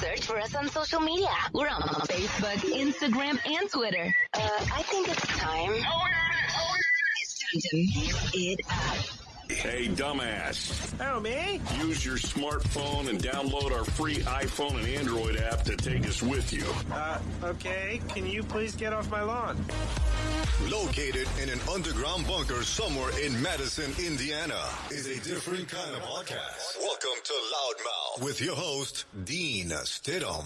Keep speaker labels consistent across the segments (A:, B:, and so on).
A: Search for us on social media. We're on Facebook, Instagram, and Twitter. Uh, I think it's time. It's time to mix it up.
B: Hey, dumbass.
C: Oh, me?
B: Use your smartphone and download our free iPhone and Android app to take us with you.
C: Uh, okay. Can you please get off my lawn?
D: Located in an underground bunker somewhere in Madison, Indiana, is a different kind of podcast. Welcome to Loudmouth with your host, Dean Stidham.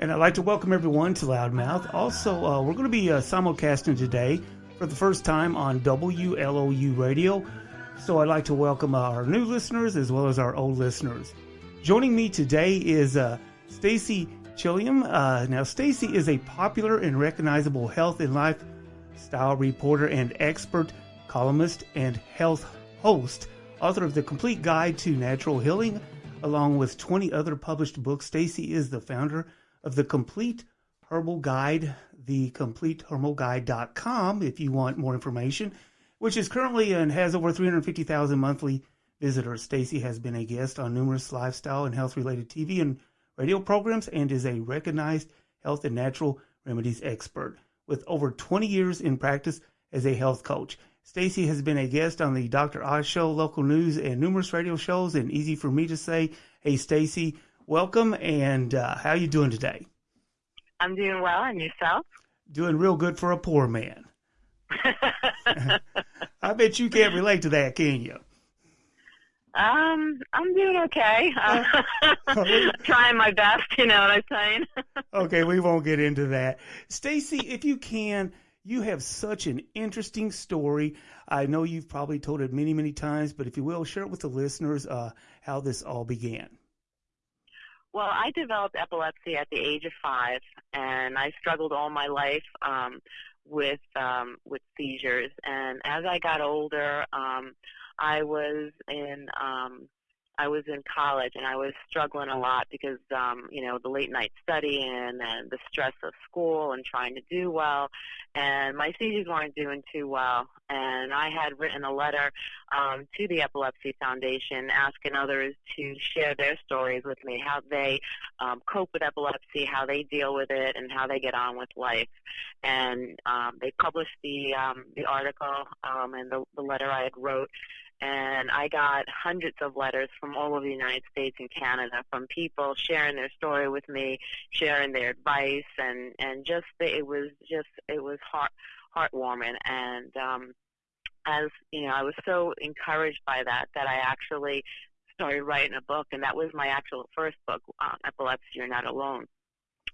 E: And I'd like to welcome everyone to Loudmouth. Also, uh, we're going to be uh, simulcasting today for the first time on WLOU Radio. So I'd like to welcome our new listeners as well as our old listeners. Joining me today is uh, Stacy Chillemi. Uh, now, Stacy is a popular and recognizable health and lifestyle reporter and expert columnist and health host, author of The Complete Guide to Natural Healing, along with 20 other published books. Stacy is the founder of The Complete Herbal Guide, thecompleteherbalguide.com if you want more information, which is currently and has over 350,000 monthly visitors. Stacy has been a guest on numerous lifestyle and health related TV and radio programs and is a recognized health and natural remedies expert with over 20 years in practice as a health coach. Stacy has been a guest on the Dr. Oz Show, local news, and numerous radio shows. And easy for me to say, hey, Stacy, welcome. And uh, how are you doing today?
F: I'm doing well, and yourself?
E: Doing real good for a poor man. I bet you can't relate to that, can you?
F: Um, I'm doing okay. Uh, trying my best, you know what I'm saying?
E: okay, we won't get into that. Stacy, if you can, you have such an interesting story. I know you've probably told it many, many times, but if you will, share it with the listeners uh, how this all began.
F: Well, I developed epilepsy at the age of five, and I struggled all my life um, with um, with seizures. And as I got older, um, I was in um, I was in college and I was struggling a lot because um, you know the late night studying and the stress of school and trying to do well, and my seizures weren't doing too well. And I had written a letter um, to the Epilepsy Foundation asking others to share their stories with me, how they um, cope with epilepsy, how they deal with it, and how they get on with life. And um, they published the um, the article um, and the, the letter I had wrote and I got hundreds of letters from all over the United States and Canada from people sharing their story with me, sharing their advice, and and just it was just it was heart heartwarming, and um, as you know, I was so encouraged by that that I actually started writing a book, and that was my actual first book, uh, Epilepsy You're Not Alone.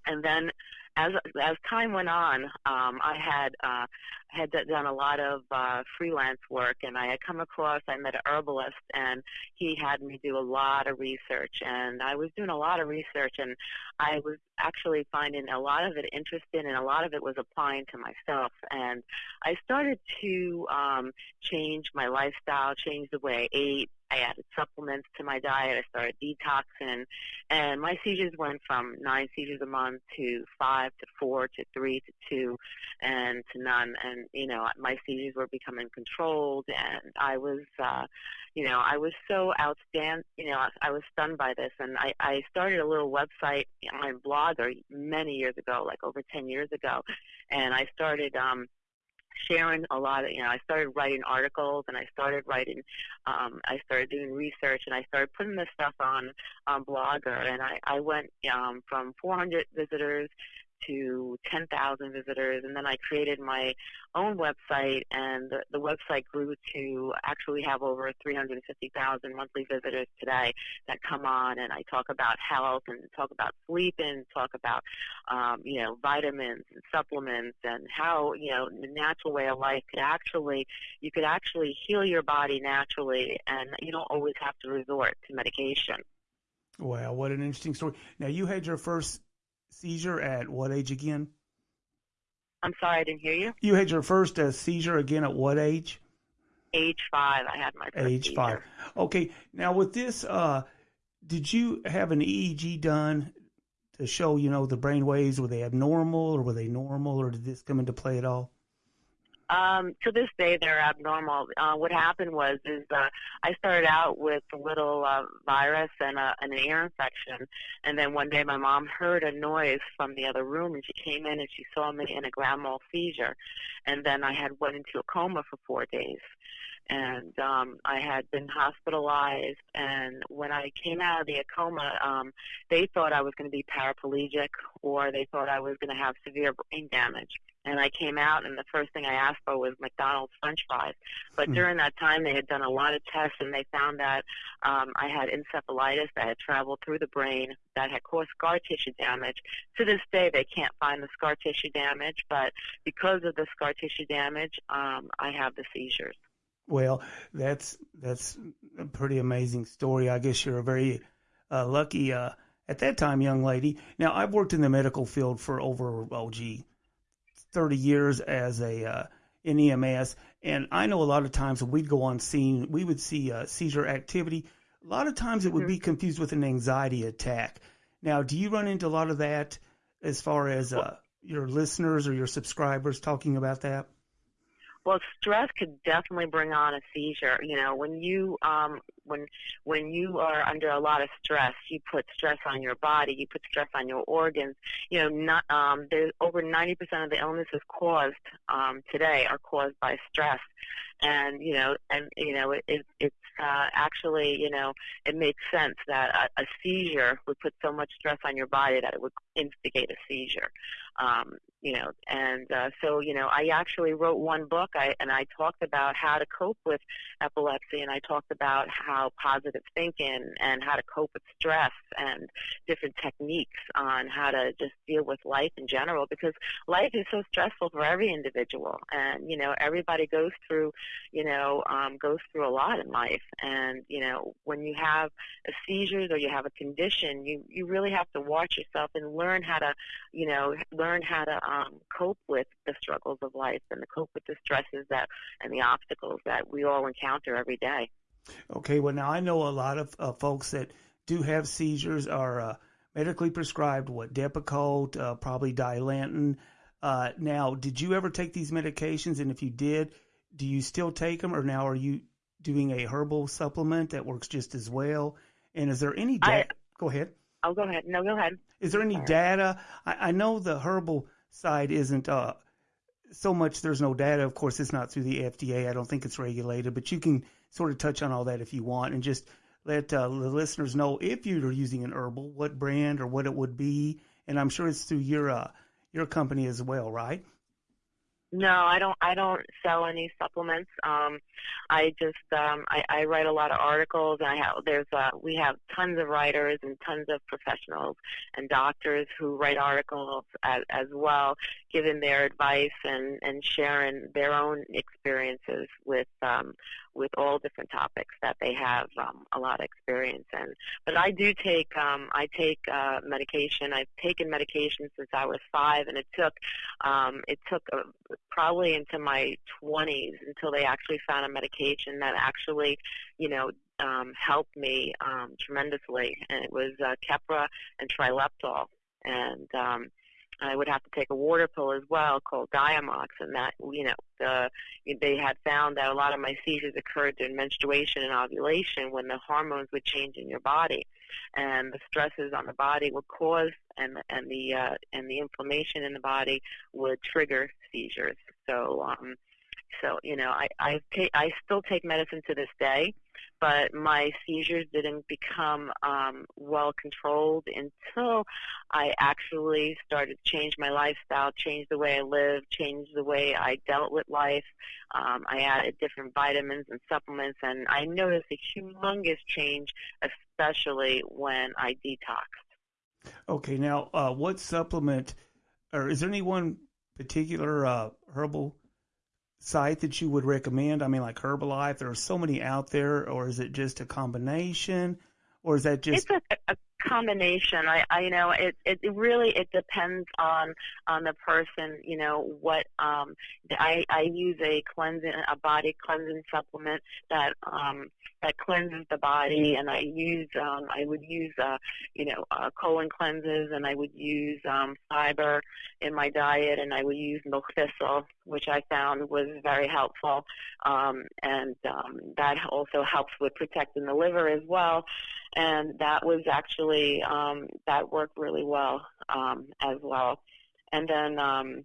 F: And then as as time went on, um, I had uh, had done a lot of uh, freelance work, and I had come across. I met a herbalist, and he had me do a lot of research, and I was doing a lot of research, and I was actually finding a lot of it interesting, and a lot of it was applying to myself. And I started to um, change my lifestyle, change the way I ate, I added supplements to my diet. I started detoxing, and my seizures went from nine seizures a month to five to four to three to two, and to none. And you know, my seizures were becoming controlled, and I was, uh, you know, I was so outstanding. You know, I, I was stunned by this, and I, I started a little website on Blogger many years ago, like over ten years ago, and I started. um sharing a lot of, you know, I started writing articles and I started writing, um, I started doing research and I started putting this stuff on, on Blogger. And I, I went, um, from 400 visitors to 10,000 visitors, and then I created my own website, and the, the website grew to actually have over 350,000 monthly visitors today that come on, and I talk about health and talk about sleep and talk about, um, you know, vitamins and supplements and how, you know, the natural way of life could actually, you could actually heal your body naturally, and you don't always have to resort to medication.
E: Wow, what an interesting story. Now, you had your first seizure at what age again?
F: I'm sorry, I didn't hear you.
E: You had your first uh, seizure again at what age?
F: Age five. I had my first
E: age
F: seizure.
E: five. Okay. Now with this, uh, did you have an EEG done to show you know the brain waves? Were they abnormal or were they normal, or did this come into play at all?
F: Um, to this day, they're abnormal. Uh, what happened was is uh, I started out with a little uh, virus and, a, and an ear infection, and then one day my mom heard a noise from the other room, and she came in and she saw me in a grand mal seizure, and then I had went into a coma for four days and um, I had been hospitalized. And when I came out of the coma, um, they thought I was going to be paraplegic, or they thought I was going to have severe brain damage. And I came out, and the first thing I asked for was McDonald's French fries. But mm. during that time, they had done a lot of tests, and they found that um, I had encephalitis that had traveled through the brain that had caused scar tissue damage. To this day, they can't find the scar tissue damage, but because of the scar tissue damage, um, I have the seizures.
E: Well, that's that's a pretty amazing story. I guess you're a very uh, lucky uh, at that time young lady. Now, I've worked in the medical field for over oh gee, thirty years as a uh, in EMS, and I know a lot of times when we'd go on scene, we would see uh, seizure activity. A lot of times it would mm-hmm. be confused with an anxiety attack. Now, do you run into a lot of that as far as uh, your listeners or your subscribers talking about that?
F: Well, stress could definitely bring on a seizure. You know, when you um, when when you are under a lot of stress, you put stress on your body, you put stress on your organs. You know, not um, there's over 90% of the illnesses caused um, today are caused by stress, and you know, and you know, it, it it's uh, actually, you know, it makes sense that a, a seizure would put so much stress on your body that it would instigate a seizure. Um, you know, and uh, so you know, I actually wrote one book, I, and I talked about how to cope with epilepsy, and I talked about how positive thinking and how to cope with stress and different techniques on how to just deal with life in general, because life is so stressful for every individual, and you know, everybody goes through, you know, um, goes through a lot in life, and you know, when you have a seizures or you have a condition, you you really have to watch yourself and learn how to, you know, learn how to um, cope with the struggles of life and to cope with the stresses that and the obstacles that we all encounter every day.
E: Okay, well now I know a lot of uh, folks that do have seizures are uh, medically prescribed what Depakote, uh, probably Dilantin. Uh, now, did you ever take these medications? And if you did, do you still take them, or now are you doing a herbal supplement that works just as well? And is there any data? Go ahead.
F: Oh, go ahead. No, go ahead.
E: Is there any Sorry. data? I, I, know the herbal side isn't uh, so much. There's no data. Of course, it's not through the FDA. I don't think it's regulated, but you can sort of touch on all that if you want, and just let uh, the listeners know if you're using an herbal, what brand or what it would be. And I'm sure it's through your uh, your company as well, right?
F: No, I don't. I don't sell any supplements. Um, I just um, I, I write a lot of articles. And I have there's uh, we have tons of writers and tons of professionals and doctors who write articles as, as well, giving their advice and and sharing their own experiences with um, with all different topics that they have um, a lot of experience in. But I do take um, I take uh, medication. I've taken medication since I was five, and it took um, it took uh, probably into my 20s until they actually found a medication that actually, you know, um, helped me um, tremendously. And it was uh, Keppra and Trileptal, and um, I would have to take a water pill as well called Diamox, and that you know the, they had found that a lot of my seizures occurred during menstruation and ovulation when the hormones would change in your body, and the stresses on the body would cause and and the uh, and the inflammation in the body would trigger seizures. So um, so you know I I take I still take medicine to this day but my seizures didn't become um, well controlled until I actually started to change my lifestyle, change the way I live, change the way I dealt with life. Um, I added different vitamins and supplements, and I noticed a humongous change, especially when I detoxed.
E: Okay, now uh, what supplement, or is there any one particular uh, herbal site that you would recommend? I mean, like Herbalife, there are so many out there, or is it just a combination, or is that just?
F: It's a, a combination. I, I you know, it, it really it depends on on the person. You know, what um, I I use a cleansing a body cleansing supplement that um that cleanses the body, and I use um I would use uh you know uh, colon cleanses, and I would use um fiber in my diet, and I would use milk thistle, which I found was very helpful, um, and um, that also helps with protecting the liver as well and that was actually um, that worked really well um, as well. And then um,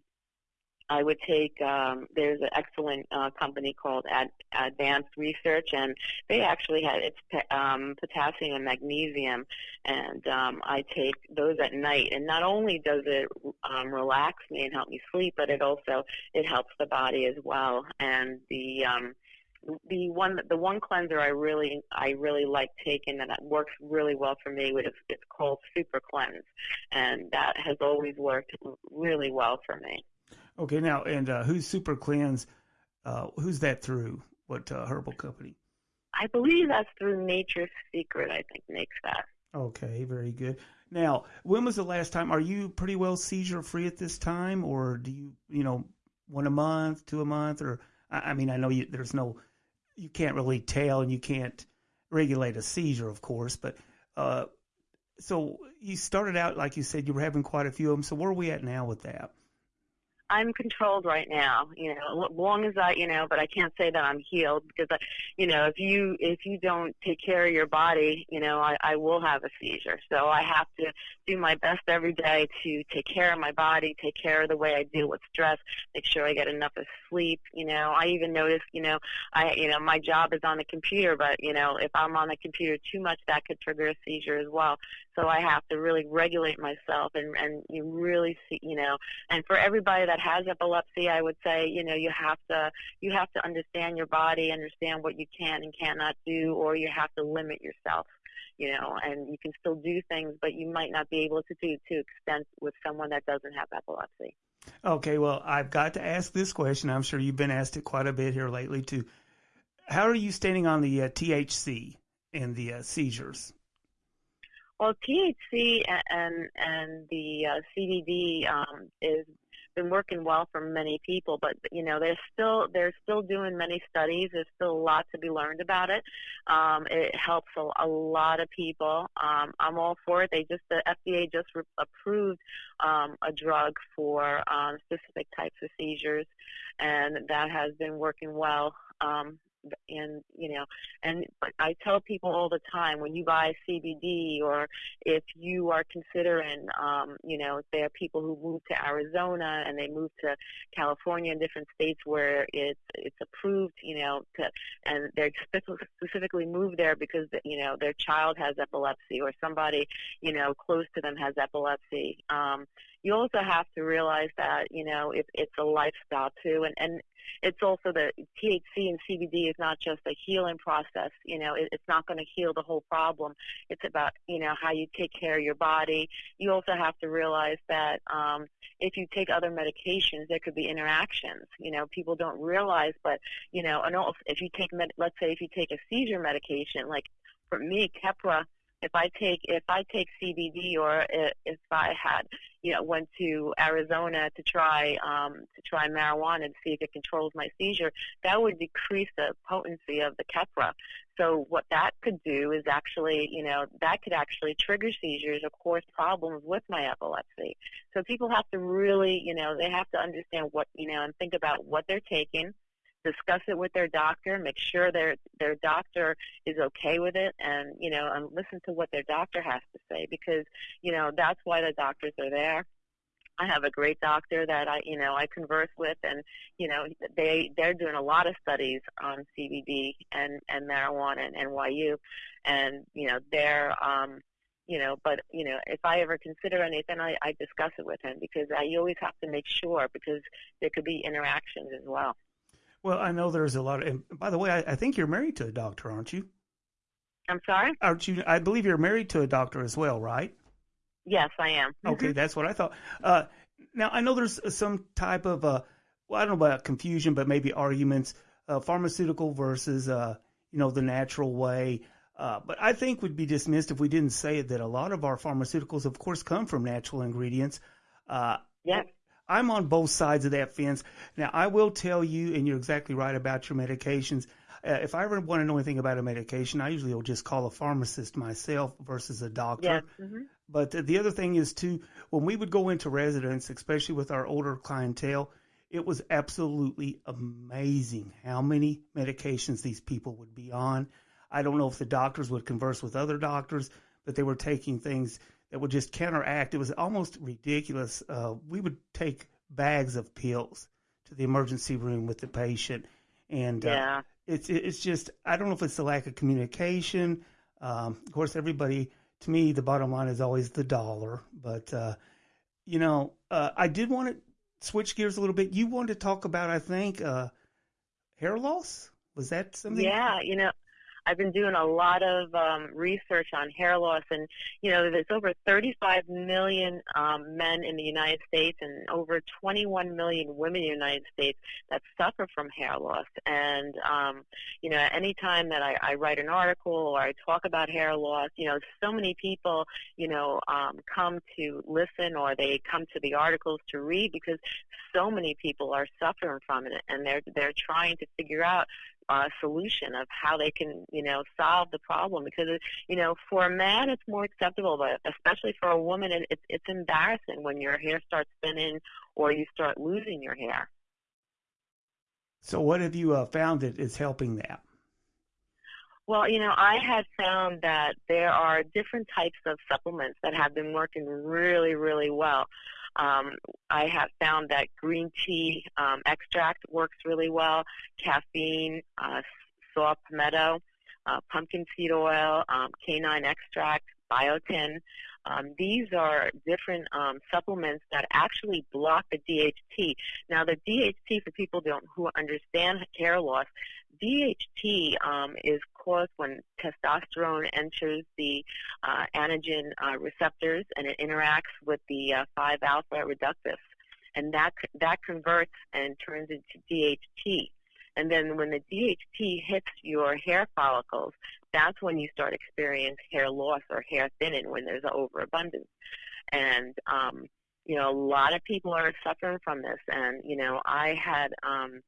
F: I would take um, there's an excellent uh, company called Ad, Advanced Research, and they actually had it's um, potassium and magnesium, and um, I take those at night. And not only does it um, relax me and help me sleep, but it also it helps the body as well. And the um, the one the one cleanser I really I really like taking and that works really well for me it's, it's called Super Cleanse, and that has always worked really well for me.
E: Okay, now and uh, who's Super Cleanse? Uh, who's that through? What uh, herbal company?
F: I believe that's through Nature's Secret. I think makes that.
E: Okay, very good. Now, when was the last time? Are you pretty well seizure free at this time, or do you, you know, one a month, two a month, or I mean, I know you, there's no you can't really tell and you can't regulate a seizure, of course. But uh, so you started out, like you said, you were having quite a few of them. So where are we at now with that?
F: I'm controlled right now, you know, long as I, you know, but I can't say that I'm healed because, I, you know, if you if you don't take care of your body, you know, I, I will have a seizure. So I have to do my best every day to take care of my body, take care of the way I deal with stress, make sure I get enough of sleep. You know, I even notice, you know, I, you know, my job is on the computer, but you know, if I'm on the computer too much, that could trigger a seizure as well. So I have to really regulate myself and and you really see, you know, and for everybody that has epilepsy, I would say, you know, you have to you have to understand your body, understand what you can and cannot do, or you have to limit yourself you know, and you can still do things, but you might not be able to do to extent with someone that doesn't have epilepsy.
E: Okay, well, I've got to ask this question. I'm sure you've been asked it quite a bit here lately too. How are you standing on the uh, THC and the uh, seizures?
F: Well, THC and and the uh, CBD um, is been working well for many people, but you know they're still they're still doing many studies. There's still a lot to be learned about it. Um, it helps a, a lot of people. Um, I'm all for it. They just the FDA just re- approved um, a drug for um, specific types of seizures, and that has been working well. Um, and you know and i tell people all the time when you buy cbd or if you are considering um you know there are people who move to arizona and they move to california and different states where it's it's approved you know to and they're specifically moved there because you know their child has epilepsy or somebody you know close to them has epilepsy. Um you also have to realize that you know it's a lifestyle too. And and it's also the THC and CBD is not just a healing process. You know, it, it's not going to heal the whole problem. It's about you know how you take care of your body. You also have to realize that um, if you take other medications, there could be interactions. You know, people don't realize, but you know, and also if you take med- let's say if you take a seizure medication, like for me, Keppra if I take if I take CBD or if I had you know went to Arizona to try um, to try marijuana to see if it controls my seizure, that would decrease the potency of the Keppra. So what that could do is actually you know that could actually trigger seizures or cause problems with my epilepsy. So people have to really you know they have to understand what you know and think about what they're taking discuss it with their doctor, make sure their their doctor is okay with it, and you know, and listen to what their doctor has to say because you know that's why the doctors are there. I have a great doctor that I, you know, I converse with, and you know, they they're doing a lot of studies on CBD and and marijuana and NYU, and you know, they're, um, you know, but you know, if I ever consider anything, I, I discuss it with him because I you always have to make sure because there could be interactions as well.
E: Well, I know there's a lot of. And by the way, I, I think you're married to a doctor, aren't you?
F: I'm sorry.
E: Aren't you? I believe you're married to a doctor as well, right?
F: Yes, I am.
E: Okay, mm-hmm. that's what I thought. Uh, now I know there's some type of uh, well, I don't know about confusion, but maybe arguments, uh, pharmaceutical versus uh, you know the natural way. Uh, but I think would be dismissed if we didn't say that a lot of our pharmaceuticals, of course, come from natural ingredients. Uh,
F: yeah.
E: I'm on both sides of that fence. Now, I will tell you, and you're exactly right about your medications. Uh, if I ever want to know anything about a medication, I usually will just call a pharmacist myself versus a doctor.
F: Yes. Mm-hmm.
E: But the other thing is too, when we would go into residence, especially with our older clientele, it was absolutely amazing how many medications these people would be on. I don't know if the doctors would converse with other doctors, but they were taking things that would just counteract. It was almost ridiculous. Uh, we would take bags of pills to the emergency room with the patient, and uh,
F: yeah.
E: it's it's just I don't know if it's the lack of communication. Um, of course, everybody to me the bottom line is always the dollar, but uh, you know uh, I did want to switch gears a little bit. You wanted to talk about I think uh, hair loss. Was that something?
F: Yeah, you know, I've been doing a lot of um, research on hair loss, and you know, there's over 35 million um, men in the United States and over 21 million women in the United States that suffer from hair loss. And um, you know, anytime that I, I write an article or I talk about hair loss, you know, so many people, you know, um, come to listen or they come to the articles to read because so many people are suffering from it, and they're they're trying to figure out uh, solution of how they can, you know, solve the problem. Because, you know, for a man, it's more acceptable, but especially for a woman, it, it's it's embarrassing when your hair starts thinning or you start losing your hair.
E: So, what have you uh, found that is helping that?
F: Well, you know, I had found that there are different types of supplements that have been working really, really well. Um, I have found that green tea um, extract works really well, caffeine, uh, saw palmetto, uh, pumpkin seed oil, um, canine extract, biotin. Um, these are different um, supplements that actually block the DHT. Now, the DHT, for people don't, who understand hair loss, DHT um, is caused when testosterone enters the uh, anagen uh, receptors and it interacts with the uh, 5-alpha reductase. And that, that converts and turns into DHT. And then when the DHT hits your hair follicles, that's when you start experiencing hair loss or hair thinning when there's an overabundance. And, um, you know, a lot of people are suffering from this. And, you know, I had, um,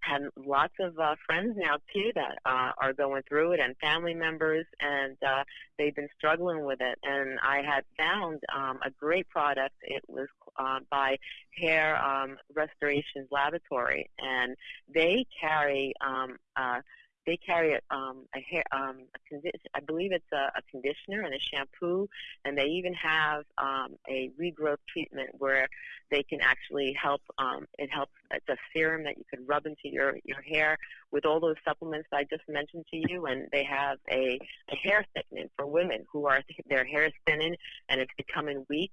F: had lots of uh, friends now too that uh, are going through it and family members and uh, they've been struggling with it. And I had found um, a great product. It was uh, by Hair um, Restorations Laboratory. And they carry um, uh, they carry um, a hair, um, a condi- I believe it's a, a conditioner and a shampoo, and they even have um, a regrowth treatment where they can actually help. Um, it helps. It's a serum that you can rub into your your hair with all those supplements that I just mentioned to you, and they have a, a hair thickening for women who are their hair is thinning and it's becoming weak.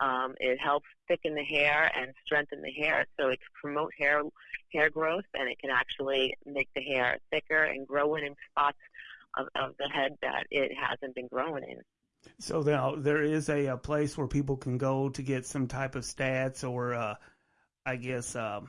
F: Um, it helps thicken the hair and strengthen the hair, so it can promote hair hair growth, and it can actually make the hair thicker and grow in, spots of, of the head that it hasn't been growing in.
E: So now there is a, a place where people can go to get some type of stats or, uh, I guess, um,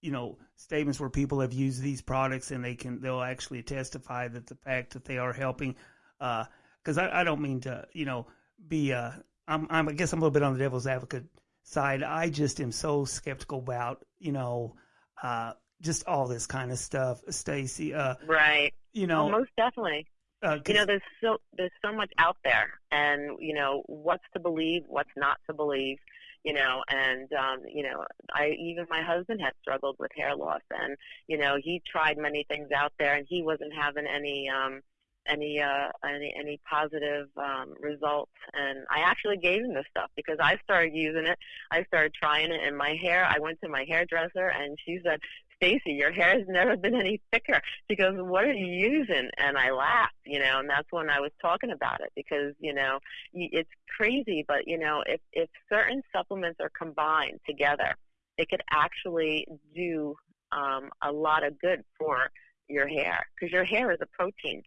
E: you know, statements where people have used these products and they can they'll actually testify that the fact that they are helping. Because uh, I, I don't mean to, you know, be uh, I'm, I'm, I guess I'm a little bit on the devil's advocate side. I just am so skeptical about, you know, uh, just all this kind of stuff, Stacy. Uh,
F: right.
E: You know,
F: oh, most definitely.
E: Uh,
F: you know, there's so there's so much out there, and you know what's to believe, what's not to believe. You know, and um, you know, I even my husband had struggled with hair loss, and you know, he tried many things out there, and he wasn't having any. um any uh, any any positive um, results. And I actually gave him this stuff because I started using it. I started trying it in my hair. I went to my hairdresser and she said, "Stacy, your hair has never been any thicker." She goes, "What are you using?" And I laughed, you know. And that's when I was talking about it because you know it's crazy, but you know if if certain supplements are combined together, it could actually do um, a lot of good for your hair because your hair is a protein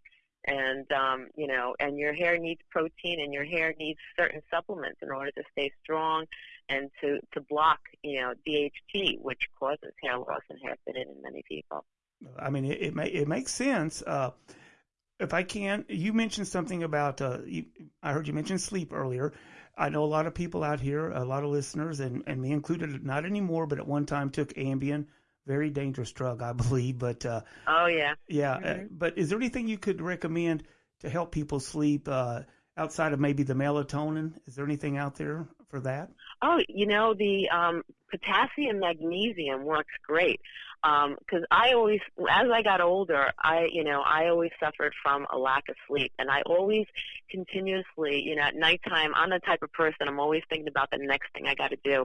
F: and um, you know, and your hair needs protein, and your hair needs certain supplements in order to stay strong and to to block, you know, DHT, which causes hair loss and hair thinning in many people.
E: I mean, it it, may, it makes sense. Uh, if I can, you mentioned something about. Uh, you, I heard you mention sleep earlier. I know a lot of people out here, a lot of listeners, and, and me included, not anymore, but at one time took Ambien. Very dangerous drug, I believe. But uh,
F: oh yeah,
E: yeah. Uh,
F: Mhm.
E: but is there anything you could recommend to help people sleep uh, outside of maybe the melatonin? Is there anything out there for that?
F: Oh, you know the um, potassium magnesium works great because I always, as I got older, I you know I always suffered from a lack of sleep, and I always continuously, you know, at nighttime, I'm the type of person I'm always thinking about the next thing I got to do,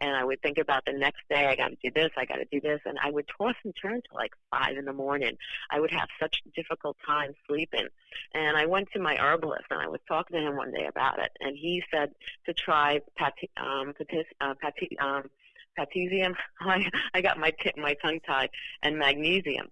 F: and I would think about the next day I got to do this, I got to do this, and I would toss and turn till like five in the morning. I would have such difficult time sleeping, and I went to my herbalist and I was talking to him one day about it, and he said to try pati, um, pati, uh, pat, um, potassium. I, I got my t- my tongue tied, and magnesium,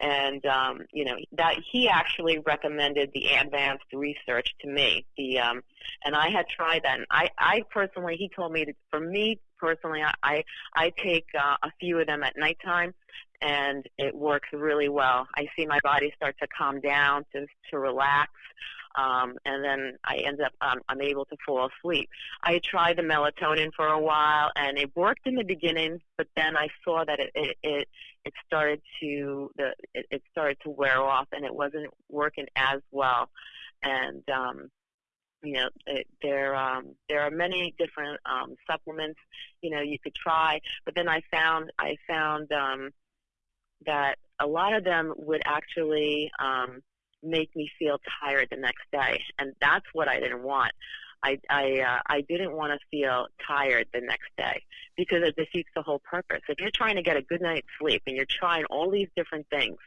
F: and um, you know that he actually recommended the advanced research to me. The um, and I had tried that, and I I personally he told me that for me personally I I, I take uh, a few of them at nighttime. And it works really well. I see my body start to calm down, to to relax, um, and then I end up um, I'm able to fall asleep. I tried the melatonin for a while, and it worked in the beginning, but then I saw that it it it, it started to the it, it started to wear off, and it wasn't working as well. And um, you know, it, there um, there are many different um, supplements you know you could try, but then I found I found um, that a lot of them would actually um, make me feel tired the next day, and that's what I didn't want. I I uh, I didn't want to feel tired the next day because it defeats the whole purpose. If you're trying to get a good night's sleep and you're trying all these different things,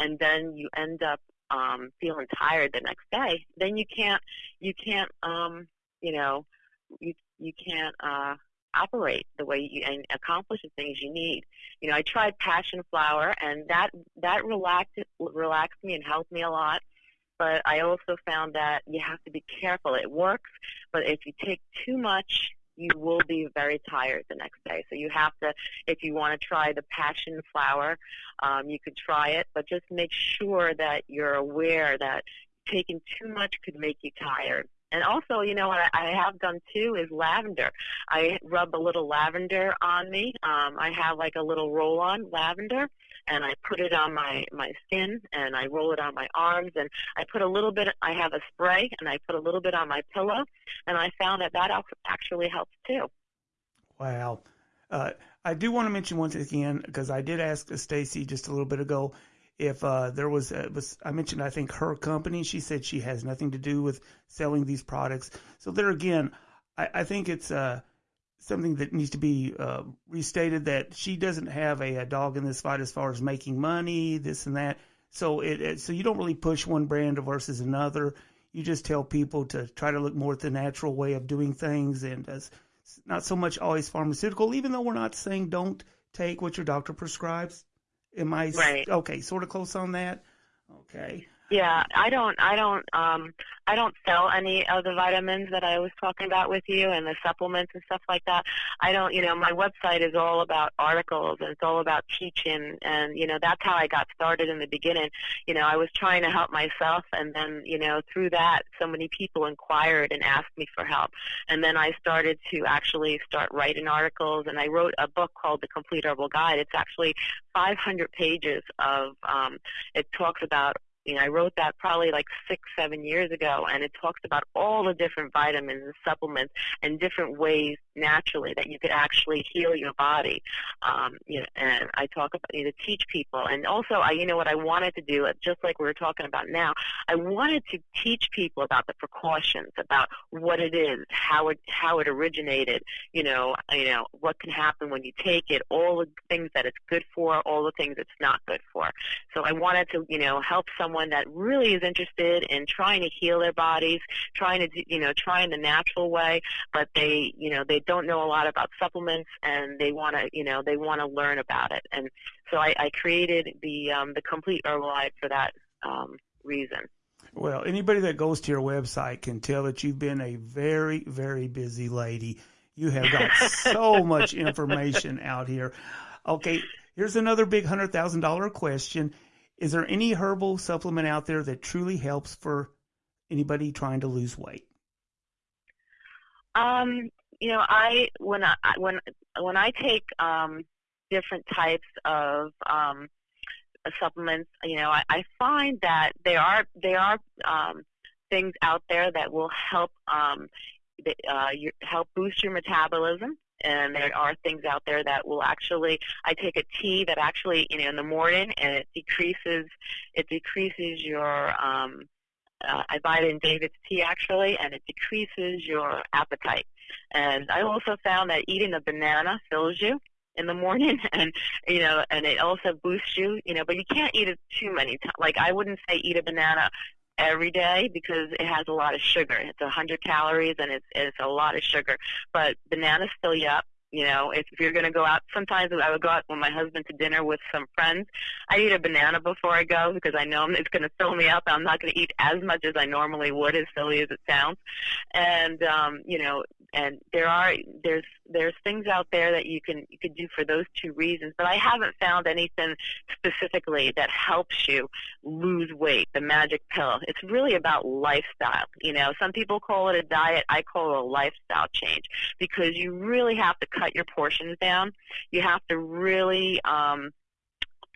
F: and then you end up um, feeling tired the next day, then you can't you can't um, you know you you can't uh, operate the way you and accomplish the things you need. You know, I tried passion flower, and that that relaxed relaxed me and helped me a lot. But I also found that you have to be careful. It works, but if you take too much, you will be very tired the next day. So you have to, if you want to try the passion flower, um, you could try it, but just make sure that you're aware that taking too much could make you tired. And also, you know what I have done too is lavender. I rub a little lavender on me. Um, I have like a little roll-on lavender, and I put it on my my skin, and I roll it on my arms, and I put a little bit. I have a spray, and I put a little bit on my pillow, and I found that that actually helps too.
E: Wow. Uh, I do want to mention once again because I did ask Stacy just a little bit ago if uh, there was, uh, was I mentioned I think her company. She said she has nothing to do with selling these products. So there again, I, I think it's uh, something that needs to be uh, restated that she doesn't have a, a, dog in this fight as far as making money, this and that. So it, it so you don't really push one brand versus another. You just tell people to try to look more at the natural way of doing things and as not so much always pharmaceutical. Even though we're not saying don't take what your doctor prescribes. Am I
F: right.
E: okay? Sort of close on that. Okay.
F: Yeah, I don't, I don't, um, I don't sell any of the vitamins that I was talking about with you and the supplements and stuff like that. I don't, you know, my website is all about articles and it's all about teaching and, you know, that's how I got started in the beginning. You know, I was trying to help myself and then, you know, through that, so many people inquired and asked me for help. And then I started to actually start writing articles and I wrote a book called The Complete Herbal Guide. It's actually 500 pages of, um, it talks about you know, I wrote that probably like six, seven years ago, and it talks about all the different vitamins and supplements and different ways naturally that you could actually heal your body. Um, you know, and I talk about you know, to teach people, and also, I, you know, what I wanted to do, just like we were talking about now, I wanted to teach people about the precautions, about what it is, how it how it originated, you know, you know, what can happen when you take it, all the things that it's good for, all the things it's not good for. So I wanted to, you know, help someone someone that really is interested in trying to heal their bodies, trying to, you know, trying the natural way, but they, you know, they don't know a lot about supplements and they want to, you know, they want to learn about it. And so I, I created the um, the complete Herbal Guide for that um, reason.
E: Well, anybody that goes to your website can tell that you've been a very, very busy lady. You have got so much information out here. Okay, here's another big hundred thousand dollar question is there any herbal supplement out there that truly helps for anybody trying to lose weight?
F: Um, you know, I when I when when I take um, different types of um, supplements, you know, I, I find that there are there are um, things out there that will help um, uh, your, help boost your metabolism. And there are things out there that will actually. I take a tea that actually, you know, in the morning, and it decreases it decreases your um, uh, I buy it in David's tea actually, and it decreases your appetite. And I also found that eating a banana fills you in the morning, and you know, and it also boosts you. You know, but you can't eat it too many times. Like I wouldn't say eat a banana every day because it has a lot of sugar. It's a 100 calories and it's it's a lot of sugar. But bananas fill you up. You know, if you're going to go out, sometimes I would go out with my husband to dinner with some friends. I eat a banana before I go because I know it's going to fill me up. I'm not going to eat as much as I normally would, as silly as it sounds. And um, you know, and there are there's there's things out there that you can you can do for those two reasons but i haven't found anything specifically that helps you lose weight the magic pill. It's really about lifestyle you know? Some people call it a diet i call it a lifestyle change because you really have to cut your portions down. You have to really um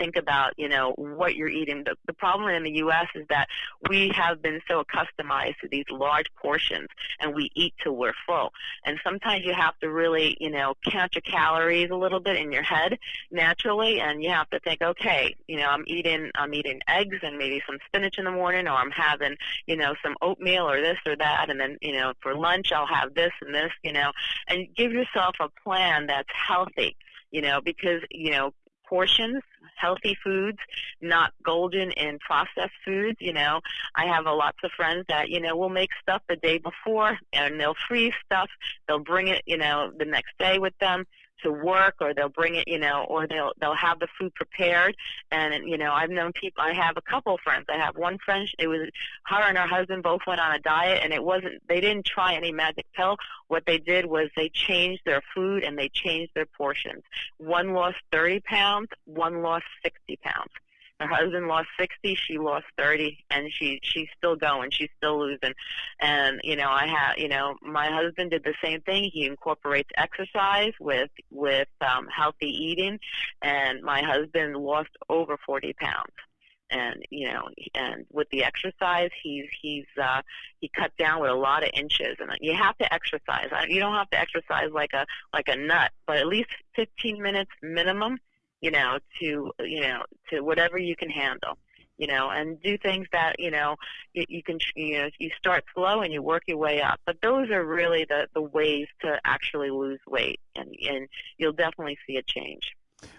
F: think about, you know, what you're eating. The, the problem in the U.S. is that we have been so accustomed to these large portions, and we eat till we're full. And sometimes you have to really, you know, count your calories a little bit in your head naturally, and you have to think, okay, you know, I'm eating, I'm eating eggs and maybe some spinach in the morning, or I'm having, you know, some oatmeal or this or that, and then, you know, for lunch I'll have this and this, you know, and give yourself a plan that's healthy you know, because, you know, portions, healthy foods, not golden in processed foods. You know, I have a lots of friends that you know will make stuff the day before and they'll freeze stuff. They'll bring it, you know, the next day with them to work or they'll bring it you know or they'll they'll have the food prepared. And you know i've known people i have a couple friends. I have one friend it was her and her husband both went on a diet and it wasn't they didn't try any magic pill. What they did was they changed their food and they changed their portions. One lost thirty pounds one lost sixty pounds her husband lost 60, she lost 30, and she she's still going. She's still losing. And you know, I have you know, my husband did the same thing. He incorporates exercise with with um, healthy eating, and my husband lost over 40 pounds. And you know, and with the exercise, he's he's uh, he cut down with a lot of inches. And you have to exercise. You don't have to exercise like a like a nut, but at least 15 minutes minimum you know, to you know, to whatever you can handle, you know, and do things that you know you, you can you know you start slow and you work your way up. But those are really the the ways to actually lose weight, and and you'll definitely see a change.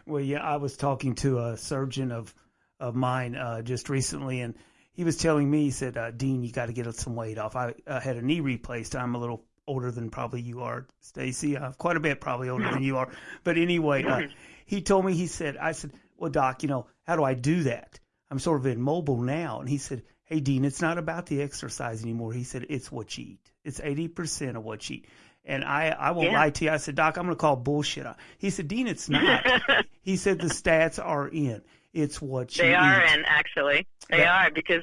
E: Well, yeah, I was talking to a surgeon of of mine uh, just recently, and he was telling me, he said, uh, Dean, you got to get some weight off. I uh, had a knee replaced. I'm a little older than probably you are, Stacy. Uh, quite a bit probably older than you are. But anyway, uh, he told me, he said, I said, well, doc, you know, how do I do that? I'm sort of immobile now. And he said, hey, Dean, it's not about the exercise anymore. He said, it's what you eat. It's 80% of what you eat. And I, I won't yeah. lie to you. I said, Doc, I'm going to call bullshit. He said, Dean, it's not. he said, the stats are in. It's what you
F: They are
E: eat.
F: in actually. They that, are because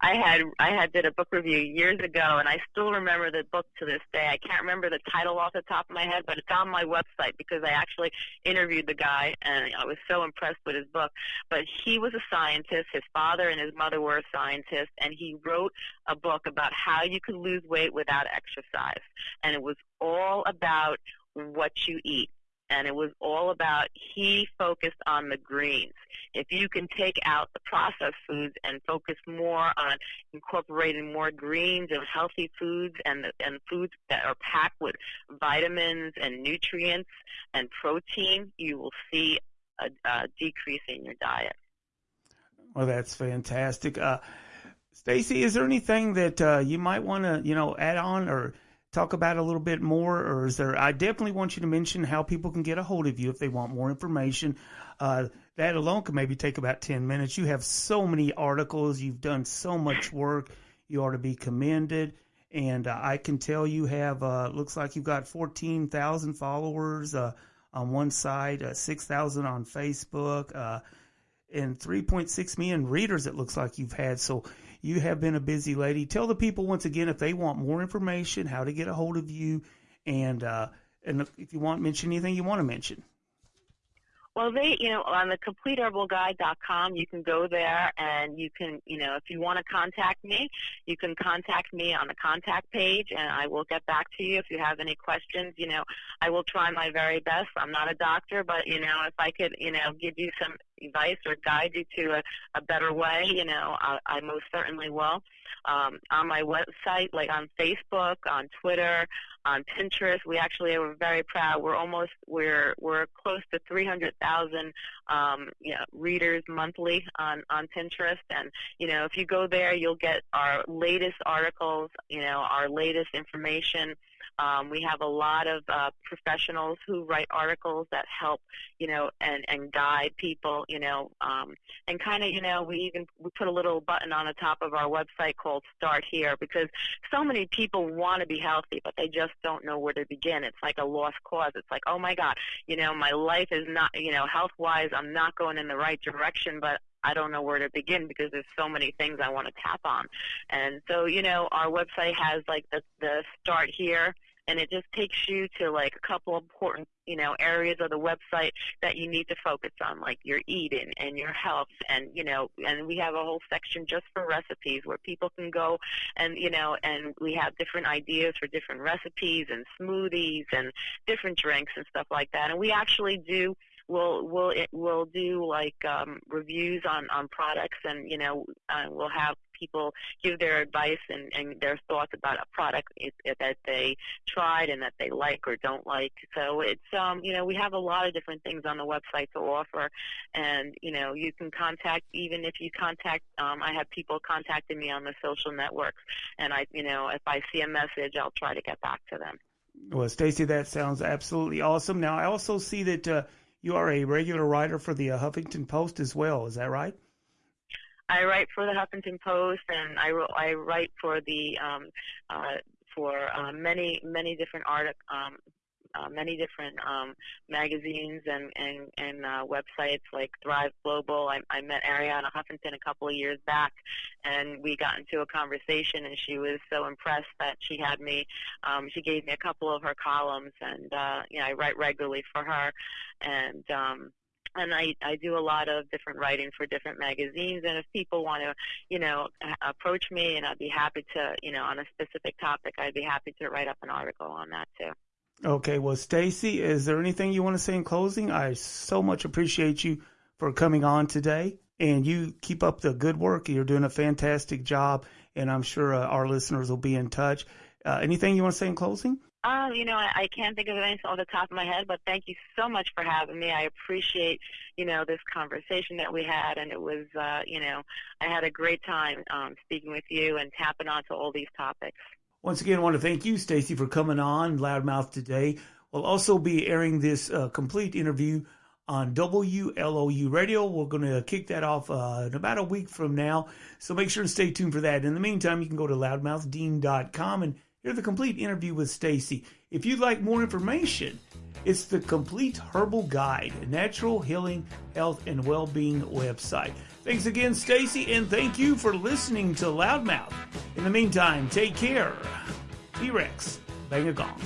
F: I had I had did a book review years ago and I still remember the book to this day. I can't remember the title off the top of my head, but it's on my website because I actually interviewed the guy and I was so impressed with his book. But he was a scientist. His father and his mother were scientists, and he wrote a book about how you could lose weight without exercise. And it was all about what you eat and it was all about he focused on the greens. If you can take out the processed foods and focus more on incorporating more greens and healthy foods and and foods that are packed with vitamins and nutrients and protein, you will see a, a decrease in your diet.
E: Well, that's fantastic. Uh, Stacy, is there anything that uh, you might want to, you know, add on or talk about a little bit more, or is there? I definitely want you to mention how people can get a hold of you if they want more information. Uh, that alone could maybe take about ten minutes. You have so many articles. You've done so much work. You ought to be commended. And uh, I can tell you have uh, looks like you've got fourteen thousand followers uh, on one side, uh, six thousand on Facebook. Uh, and 3.6 million readers. It looks like you've had so. You have been a busy lady. Tell the people once again if they want more information, how to get a hold of you, and uh, and if you want mention anything you want to mention.
F: Well, they, you know, on the CompleteHerbalGuide.com, you can go there and you can, you know, if you want to contact me, you can contact me on the contact page and I will get back to you if you have any questions. You know, I will try my very best. I'm not a doctor, but, you know, if I could, you know, give you some advice or guide you to a, a better way, you know, I, I most certainly will. Um, on my website, like on Facebook, on Twitter, on Pinterest. We actually are very proud. We're almost we're we're close to 300,000 um, you know, readers monthly on on Pinterest, and you know if you go there, you'll get our latest articles, you know, our latest information. Um, we have a lot of uh, professionals who write articles that help, you know, and, and guide people, you know, um, and kind of, you know, we even we put a little button on the top of our website called Start Here because so many people want to be healthy, but they just don't know where to begin. It's like a lost cause. It's like, oh my God, you know, my life is not, you know, health wise, I'm not going in the right direction, but I don't know where to begin because there's so many things I want to tap on. And so, you know, our website has like the, the start here and it just takes you to like a couple important you know areas of the website that you need to focus on like your eating and your health and you know and we have a whole section just for recipes where people can go and you know and we have different ideas for different recipes and smoothies and different drinks and stuff like that. And we actually do we'll we'll we'll do like um, reviews on on products, and you know uh, we'll have people give their advice and, and their thoughts about a product that they tried and that they like or don't like. So it's um you know we have a lot of different things on the website to offer, and you know you can contact even if you contact um, I have people contacting me on the social networks, and I you know if I see a message I'll try to get back to them.
E: Well, Stacy, that sounds absolutely awesome. Now I also see that. Uh, you are a regular writer for the uh, Huffington Post as well. Is that right?
F: I write for the Huffington Post, and I, I write for the um, uh, for uh, many many different art um, uh, many different um, magazines and and, and uh, websites like Thrive Global. I, I met Arianna Huffington a couple of years back, and we got into a conversation, and she was so impressed that she had me. Um, she gave me a couple of her columns, and uh, you know I write regularly for her, and um, and I, I do a lot of different writing for different magazines. And if people want to, you know, approach me, and I'd be happy to, you know, on a specific topic, I'd be happy to write up an article on that too.
E: Okay, well, Stacy, is there anything you want to say in closing? I so much appreciate you for coming on today, and you keep up the good work. You're doing a fantastic job, and I'm sure uh, our listeners will be in touch. Uh, anything you want to say in closing?
F: Uh, you know, I, I can't think of anything off the top of my head, but thank you so much for having me. I appreciate, you know, this conversation that we had, and it was, uh, you know, I had a great time um, speaking with you and tapping onto all these topics.
E: Once again, I want to thank you, Stacy, for coming on Loudmouth today. We'll also be airing this uh, complete interview on WLOU Radio. We're going to kick that off uh, in about a week from now, so make sure to stay tuned for that. In the meantime, you can go to loudmouthdean.com and hear the complete interview with Stacy. If you'd like more information, it's the Complete Herbal Guide, natural healing, health, and well-being website. Thanks again, Stacy, and thank you for listening to Loudmouth. In the meantime, take care. T-Rex, bang a gong.